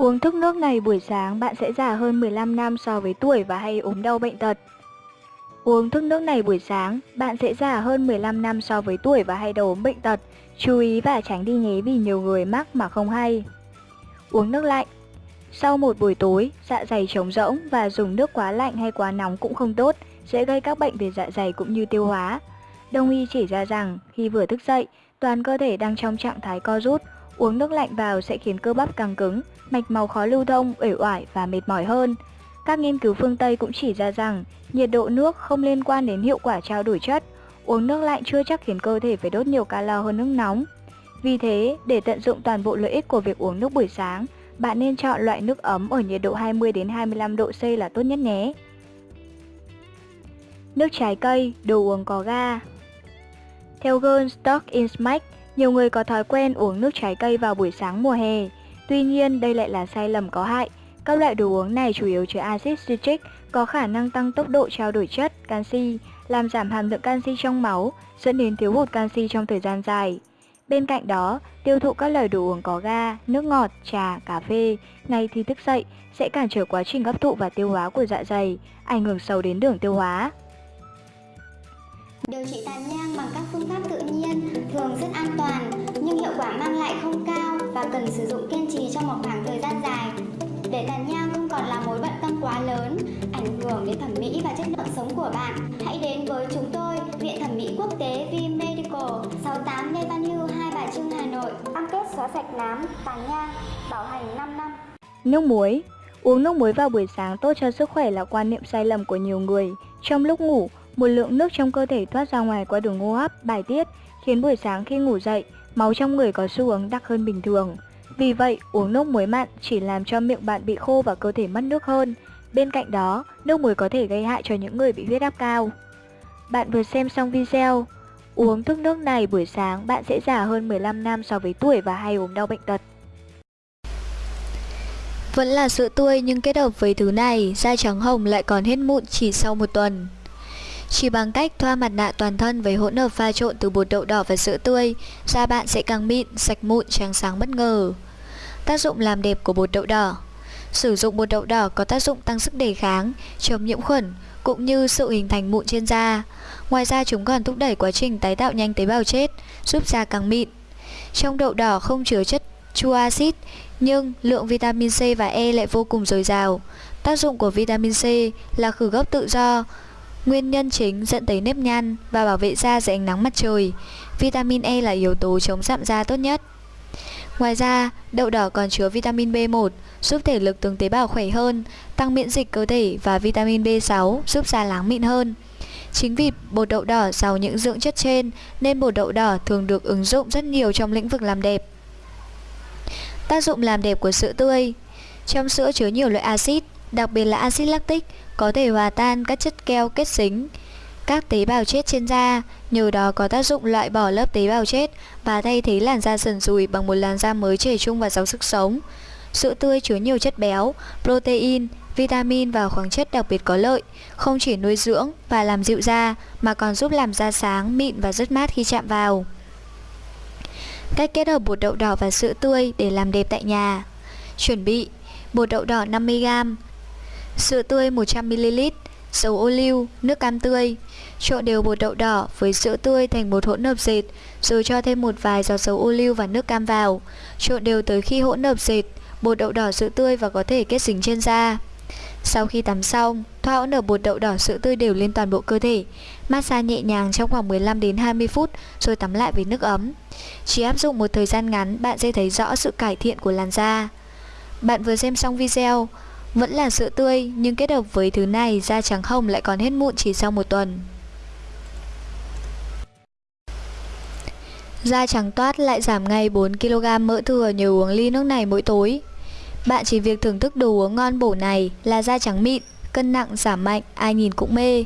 Uống thức nước này buổi sáng bạn sẽ già hơn 15 năm so với tuổi và hay ốm đau bệnh tật. Uống thức nước này buổi sáng, bạn sẽ già hơn 15 năm so với tuổi và hay đau ốm bệnh tật. Chú ý và tránh đi nhé vì nhiều người mắc mà không hay. Uống nước lạnh Sau một buổi tối, dạ dày trống rỗng và dùng nước quá lạnh hay quá nóng cũng không tốt, sẽ gây các bệnh về dạ dày cũng như tiêu hóa. Đông y chỉ ra rằng khi vừa thức dậy, toàn cơ thể đang trong trạng thái co rút, uống nước lạnh vào sẽ khiến cơ bắp căng cứng, mạch máu khó lưu thông, uể oải và mệt mỏi hơn. Các nghiên cứu phương Tây cũng chỉ ra rằng nhiệt độ nước không liên quan đến hiệu quả trao đổi chất. Uống nước lạnh chưa chắc khiến cơ thể phải đốt nhiều calo hơn nước nóng. Vì thế, để tận dụng toàn bộ lợi ích của việc uống nước buổi sáng, bạn nên chọn loại nước ấm ở nhiệt độ 20 đến 25 độ C là tốt nhất nhé. Nước trái cây, đồ uống có ga. Theo Girl Stock in nhiều người có thói quen uống nước trái cây vào buổi sáng mùa hè. Tuy nhiên, đây lại là sai lầm có hại. Các loại đồ uống này chủ yếu chứa axit citric, có khả năng tăng tốc độ trao đổi chất, canxi, làm giảm hàm lượng canxi trong máu, dẫn đến thiếu hụt canxi trong thời gian dài. Bên cạnh đó, tiêu thụ các loại đồ uống có ga, nước ngọt, trà, cà phê ngay khi thức dậy sẽ cản trở quá trình hấp thụ và tiêu hóa của dạ dày, ảnh hưởng sâu đến đường tiêu hóa. Điều trị tàn nhang thường rất an toàn nhưng hiệu quả mang lại không cao và cần sử dụng kiên trì trong một khoảng thời gian dài. Để tàn nhang không còn là mối bận tâm quá lớn, ảnh hưởng đến thẩm mỹ và chất lượng sống của bạn, hãy đến với chúng tôi, Viện Thẩm mỹ Quốc tế V Medical, 68 Lê Văn Hưu, Hai Bà Trưng, Hà Nội. Cam kết xóa sạch nám, tàn nhang, bảo hành 5 năm. Nước muối Uống nước muối vào buổi sáng tốt cho sức khỏe là quan niệm sai lầm của nhiều người. Trong lúc ngủ, một lượng nước trong cơ thể thoát ra ngoài qua đường hô hấp, bài tiết, khiến buổi sáng khi ngủ dậy, máu trong người có xu hướng đặc hơn bình thường. Vì vậy, uống nước muối mặn chỉ làm cho miệng bạn bị khô và cơ thể mất nước hơn. Bên cạnh đó, nước muối có thể gây hại cho những người bị huyết áp cao. Bạn vừa xem xong video, uống thức nước này buổi sáng bạn sẽ già hơn 15 năm so với tuổi và hay ốm đau bệnh tật. Vẫn là sữa tươi nhưng kết hợp với thứ này, da trắng hồng lại còn hết mụn chỉ sau một tuần. Chỉ bằng cách thoa mặt nạ toàn thân với hỗn hợp pha trộn từ bột đậu đỏ và sữa tươi, da bạn sẽ càng mịn, sạch mụn, trắng sáng bất ngờ. Tác dụng làm đẹp của bột đậu đỏ Sử dụng bột đậu đỏ có tác dụng tăng sức đề kháng, chống nhiễm khuẩn, cũng như sự hình thành mụn trên da. Ngoài ra chúng còn thúc đẩy quá trình tái tạo nhanh tế bào chết, giúp da càng mịn. Trong đậu đỏ không chứa chất chua axit, nhưng lượng vitamin C và E lại vô cùng dồi dào. Tác dụng của vitamin C là khử gốc tự do, Nguyên nhân chính dẫn tới nếp nhăn và bảo vệ da dưới ánh nắng mặt trời. Vitamin E là yếu tố chống sạm da tốt nhất. Ngoài ra, đậu đỏ còn chứa vitamin B1 giúp thể lực từng tế bào khỏe hơn, tăng miễn dịch cơ thể và vitamin B6 giúp da láng mịn hơn. Chính vì bột đậu đỏ giàu những dưỡng chất trên nên bột đậu đỏ thường được ứng dụng rất nhiều trong lĩnh vực làm đẹp. Tác dụng làm đẹp của sữa tươi Trong sữa chứa nhiều loại axit, đặc biệt là axit lactic có thể hòa tan các chất keo kết dính các tế bào chết trên da, nhờ đó có tác dụng loại bỏ lớp tế bào chết và thay thế làn da sần sùi bằng một làn da mới trẻ trung và giàu sức sống. Sữa tươi chứa nhiều chất béo, protein, vitamin và khoáng chất đặc biệt có lợi, không chỉ nuôi dưỡng và làm dịu da mà còn giúp làm da sáng, mịn và rất mát khi chạm vào. Cách kết hợp bột đậu đỏ và sữa tươi để làm đẹp tại nhà. Chuẩn bị bột đậu đỏ 50g, sữa tươi 100ml, dầu ô liu, nước cam tươi. Trộn đều bột đậu đỏ với sữa tươi thành một hỗn hợp dệt, rồi cho thêm một vài giọt dầu ô liu và nước cam vào. Trộn đều tới khi hỗn hợp dệt, bột đậu đỏ sữa tươi và có thể kết dính trên da. Sau khi tắm xong, thoa hỗn hợp bột đậu đỏ sữa tươi đều lên toàn bộ cơ thể. Massage nhẹ nhàng trong khoảng 15 đến 20 phút rồi tắm lại với nước ấm. Chỉ áp dụng một thời gian ngắn, bạn sẽ thấy rõ sự cải thiện của làn da. Bạn vừa xem xong video, vẫn là sữa tươi nhưng kết hợp với thứ này da trắng hồng lại còn hết mụn chỉ sau một tuần. Da trắng toát lại giảm ngay 4kg mỡ thừa nhờ uống ly nước này mỗi tối. Bạn chỉ việc thưởng thức đồ uống ngon bổ này là da trắng mịn, cân nặng giảm mạnh, ai nhìn cũng mê.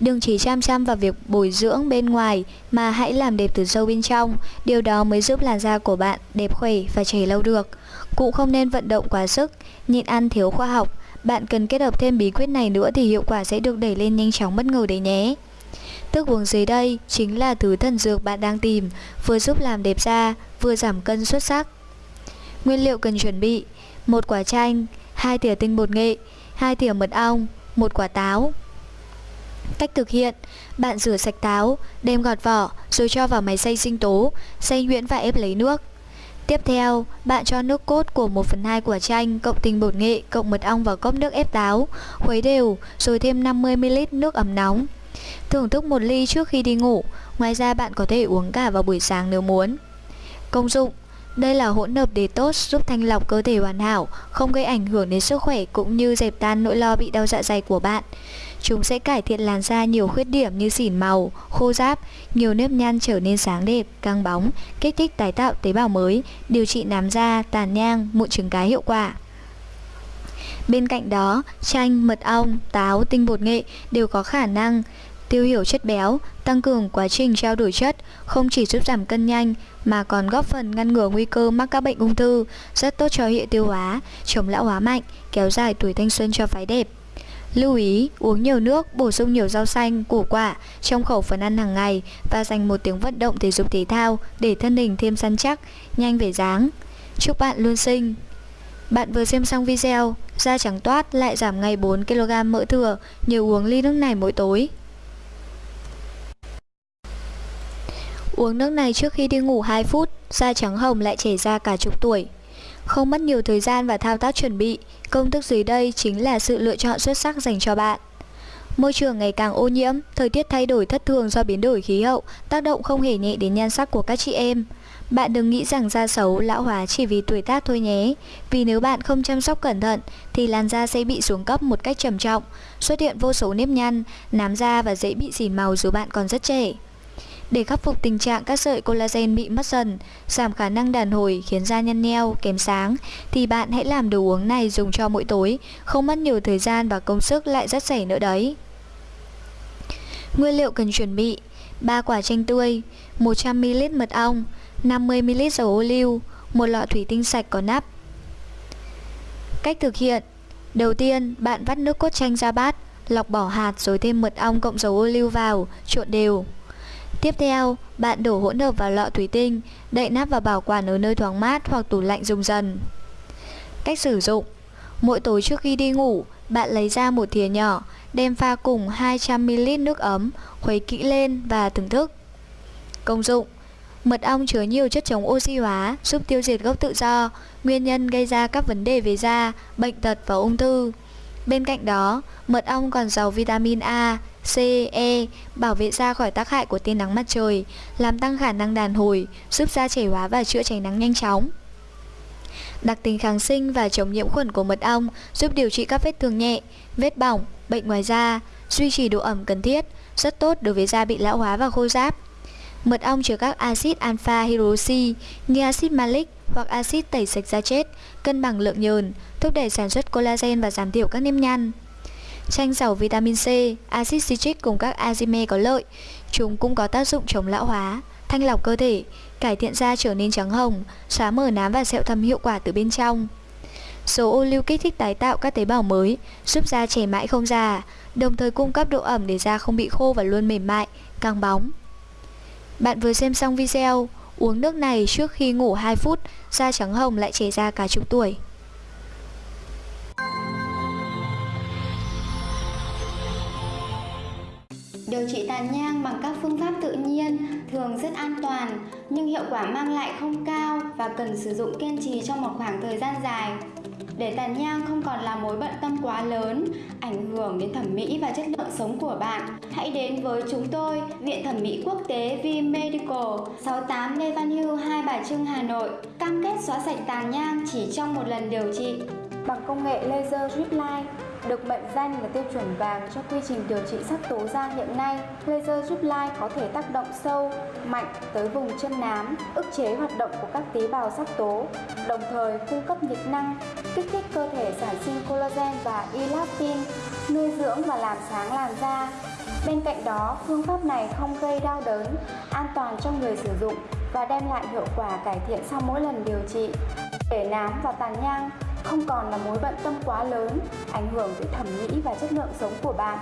Đừng chỉ chăm chăm vào việc bồi dưỡng bên ngoài mà hãy làm đẹp từ sâu bên trong, điều đó mới giúp làn da của bạn đẹp khỏe và trẻ lâu được. cũng không nên vận động quá sức, nhịn ăn thiếu khoa học. Bạn cần kết hợp thêm bí quyết này nữa thì hiệu quả sẽ được đẩy lên nhanh chóng bất ngờ đấy nhé. Thức uống dưới đây chính là thứ thần dược bạn đang tìm, vừa giúp làm đẹp da, vừa giảm cân xuất sắc. Nguyên liệu cần chuẩn bị một quả chanh, hai thìa tinh bột nghệ, hai thìa mật ong, một quả táo. Cách thực hiện, bạn rửa sạch táo, đem gọt vỏ rồi cho vào máy xay sinh tố, xay nhuyễn và ép lấy nước. Tiếp theo, bạn cho nước cốt của 1 phần 2 quả chanh cộng tinh bột nghệ cộng mật ong vào cốc nước ép táo, khuấy đều rồi thêm 50ml nước ấm nóng. Thưởng thức một ly trước khi đi ngủ, ngoài ra bạn có thể uống cả vào buổi sáng nếu muốn. Công dụng đây là hỗn hợp detox giúp thanh lọc cơ thể hoàn hảo, không gây ảnh hưởng đến sức khỏe cũng như dẹp tan nỗi lo bị đau dạ dày của bạn. Chúng sẽ cải thiện làn da nhiều khuyết điểm như xỉn màu, khô ráp, nhiều nếp nhăn trở nên sáng đẹp, căng bóng, kích thích tái tạo tế bào mới, điều trị nám da, tàn nhang, mụn trứng cá hiệu quả. Bên cạnh đó, chanh, mật ong, táo, tinh bột nghệ đều có khả năng tiêu hiểu chất béo, tăng cường quá trình trao đổi chất, không chỉ giúp giảm cân nhanh mà còn góp phần ngăn ngừa nguy cơ mắc các bệnh ung thư, rất tốt cho hệ tiêu hóa, chống lão hóa mạnh, kéo dài tuổi thanh xuân cho phái đẹp. Lưu ý, uống nhiều nước, bổ sung nhiều rau xanh, củ quả trong khẩu phần ăn hàng ngày và dành một tiếng vận động thể dục thể thao để thân hình thêm săn chắc, nhanh về dáng. Chúc bạn luôn xinh! Bạn vừa xem xong video, da trắng toát lại giảm ngay 4kg mỡ thừa nhờ uống ly nước này mỗi tối. Uống nước này trước khi đi ngủ 2 phút, da trắng hồng lại chảy ra cả chục tuổi. Không mất nhiều thời gian và thao tác chuẩn bị, công thức dưới đây chính là sự lựa chọn xuất sắc dành cho bạn. Môi trường ngày càng ô nhiễm, thời tiết thay đổi thất thường do biến đổi khí hậu, tác động không hề nhẹ đến nhan sắc của các chị em. Bạn đừng nghĩ rằng da xấu, lão hóa chỉ vì tuổi tác thôi nhé. Vì nếu bạn không chăm sóc cẩn thận thì làn da sẽ bị xuống cấp một cách trầm trọng, xuất hiện vô số nếp nhăn, nám da và dễ bị xỉn màu dù bạn còn rất trẻ. Để khắc phục tình trạng các sợi collagen bị mất dần, giảm khả năng đàn hồi khiến da nhăn nheo, kém sáng, thì bạn hãy làm đồ uống này dùng cho mỗi tối, không mất nhiều thời gian và công sức lại rất rẻ nữa đấy. Nguyên liệu cần chuẩn bị 3 quả chanh tươi, 100ml mật ong, 50ml dầu ô liu, một lọ thủy tinh sạch có nắp. Cách thực hiện Đầu tiên, bạn vắt nước cốt chanh ra bát, lọc bỏ hạt rồi thêm mật ong cộng dầu ô liu vào, trộn đều. Tiếp theo, bạn đổ hỗn hợp vào lọ thủy tinh, đậy nắp và bảo quản ở nơi thoáng mát hoặc tủ lạnh dùng dần. Cách sử dụng Mỗi tối trước khi đi ngủ, bạn lấy ra một thìa nhỏ, đem pha cùng 200ml nước ấm, khuấy kỹ lên và thưởng thức. Công dụng Mật ong chứa nhiều chất chống oxy hóa, giúp tiêu diệt gốc tự do, nguyên nhân gây ra các vấn đề về da, bệnh tật và ung thư. Bên cạnh đó, mật ong còn giàu vitamin A, C, E bảo vệ da khỏi tác hại của tia nắng mặt trời, làm tăng khả năng đàn hồi, giúp da trẻ hóa và chữa cháy nắng nhanh chóng. Đặc tính kháng sinh và chống nhiễm khuẩn của mật ong giúp điều trị các vết thương nhẹ, vết bỏng, bệnh ngoài da, duy trì độ ẩm cần thiết, rất tốt đối với da bị lão hóa và khô ráp. Mật ong chứa các axit alpha hydroxy như axit malic hoặc axit tẩy sạch da chết, cân bằng lượng nhờn, thúc đẩy sản xuất collagen và giảm thiểu các nếp nhăn. Chanh giàu vitamin C, axit citric cùng các enzyme có lợi. Chúng cũng có tác dụng chống lão hóa, thanh lọc cơ thể, cải thiện da trở nên trắng hồng, xóa mờ nám và sẹo thâm hiệu quả từ bên trong. Số ô lưu kích thích tái tạo các tế bào mới, giúp da trẻ mãi không già, đồng thời cung cấp độ ẩm để da không bị khô và luôn mềm mại, căng bóng. Bạn vừa xem xong video, uống nước này trước khi ngủ 2 phút, da trắng hồng lại trẻ ra cả chục tuổi. Điều trị tàn nhang bằng các phương pháp tự nhiên thường rất an toàn nhưng hiệu quả mang lại không cao và cần sử dụng kiên trì trong một khoảng thời gian dài. Để tàn nhang không còn là mối bận tâm quá lớn, ảnh hưởng đến thẩm mỹ và chất lượng sống của bạn, hãy đến với chúng tôi, Viện Thẩm mỹ Quốc tế V Medical, 68 Lê Văn Hưu, Hai Bà Trưng, Hà Nội, cam kết xóa sạch tàn nhang chỉ trong một lần điều trị bằng công nghệ laser drip line được mệnh danh là tiêu chuẩn vàng cho quy trình điều trị sắc tố da hiện nay. Laser giúp lai có thể tác động sâu, mạnh tới vùng chân nám, ức chế hoạt động của các tế bào sắc tố, đồng thời cung cấp nhiệt năng, kích thích cơ thể sản sinh collagen và elastin, nuôi dưỡng và làm sáng làn da. Bên cạnh đó, phương pháp này không gây đau đớn, an toàn cho người sử dụng và đem lại hiệu quả cải thiện sau mỗi lần điều trị. Để nám và tàn nhang không còn là mối bận tâm quá lớn, ảnh hưởng tới thẩm mỹ và chất lượng sống của bạn.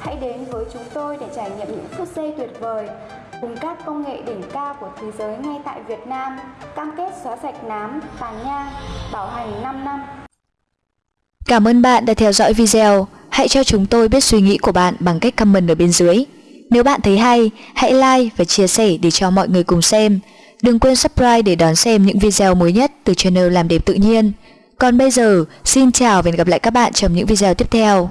Hãy đến với chúng tôi để trải nghiệm những phút giây tuyệt vời cùng các công nghệ đỉnh cao của thế giới ngay tại Việt Nam, cam kết xóa sạch nám, tàn nhang, bảo hành 5 năm. Cảm ơn bạn đã theo dõi video. Hãy cho chúng tôi biết suy nghĩ của bạn bằng cách comment ở bên dưới. Nếu bạn thấy hay, hãy like và chia sẻ để cho mọi người cùng xem. Đừng quên subscribe để đón xem những video mới nhất từ channel Làm Đẹp Tự Nhiên. Còn bây giờ, xin chào và hẹn gặp lại các bạn trong những video tiếp theo.